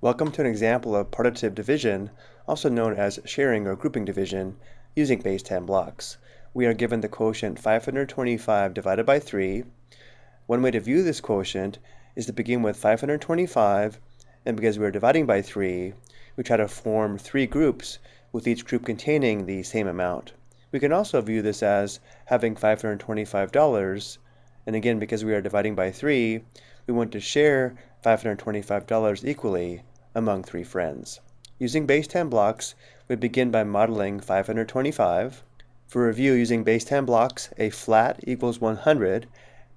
Welcome to an example of partitive division, also known as sharing or grouping division, using base 10 blocks. We are given the quotient 525 divided by 3. One way to view this quotient is to begin with 525, and because we are dividing by 3, we try to form three groups, with each group containing the same amount. We can also view this as having $525, and again, because we are dividing by 3, we want to share $525 equally among three friends. Using base 10 blocks, we begin by modeling 525. For review, using base 10 blocks, a flat equals 100,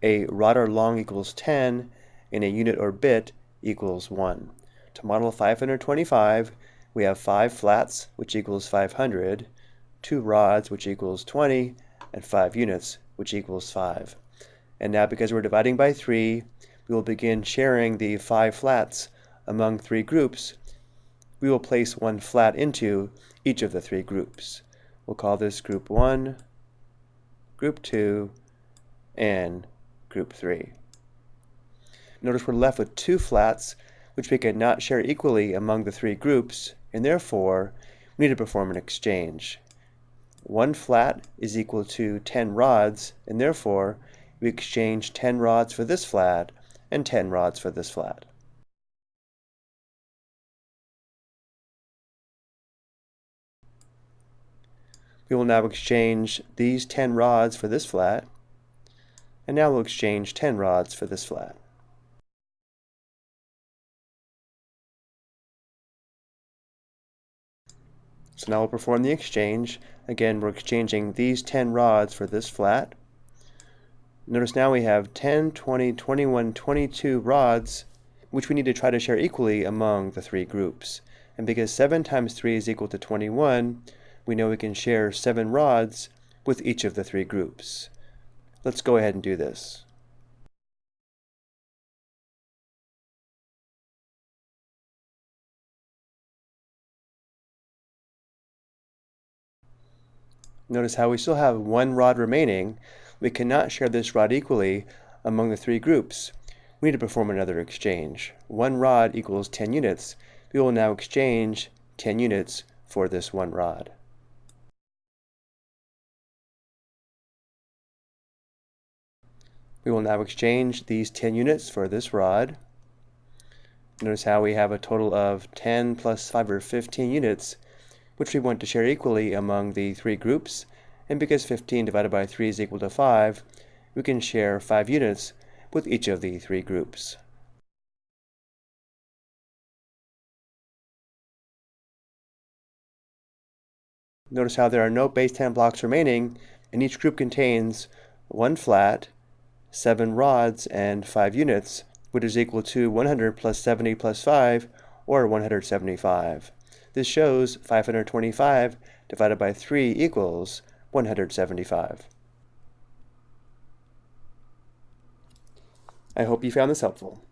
a rod or long equals 10, and a unit or bit equals 1. To model 525, we have 5 flats, which equals 500, 2 rods, which equals 20, and 5 units, which equals 5. And now because we're dividing by 3, we will begin sharing the 5 flats among three groups. We will place one flat into each of the three groups. We'll call this group 1, group 2, and group 3. Notice we're left with two flats, which we cannot share equally among the three groups, and therefore we need to perform an exchange. One flat is equal to 10 rods, and therefore we exchange 10 rods for this flat and 10 rods for this flat. We will now exchange these 10 rods for this flat, and now we'll exchange 10 rods for this flat. So now we'll perform the exchange. Again, we're exchanging these 10 rods for this flat. Notice now we have 10, 20, 21, 22 rods, which we need to try to share equally among the three groups. And because 7 times 3 is equal to 21, we know we can share 7 rods with each of the three groups. Let's go ahead and do this. Notice how we still have one rod remaining. We cannot share this rod equally among the three groups. We need to perform another exchange. One rod equals 10 units. We will now exchange 10 units for this one rod. We will now exchange these 10 units for this rod. Notice how we have a total of 10 plus 5 or 15 units which we want to share equally among the three groups, and because 15 divided by 3 is equal to 5, we can share 5 units with each of the three groups. Notice how there are no base 10 blocks remaining, and each group contains one flat, 7 rods, and 5 units, which is equal to 100 plus 70 plus 5, or 175. This shows 525 divided by 3 equals 175. I hope you found this helpful.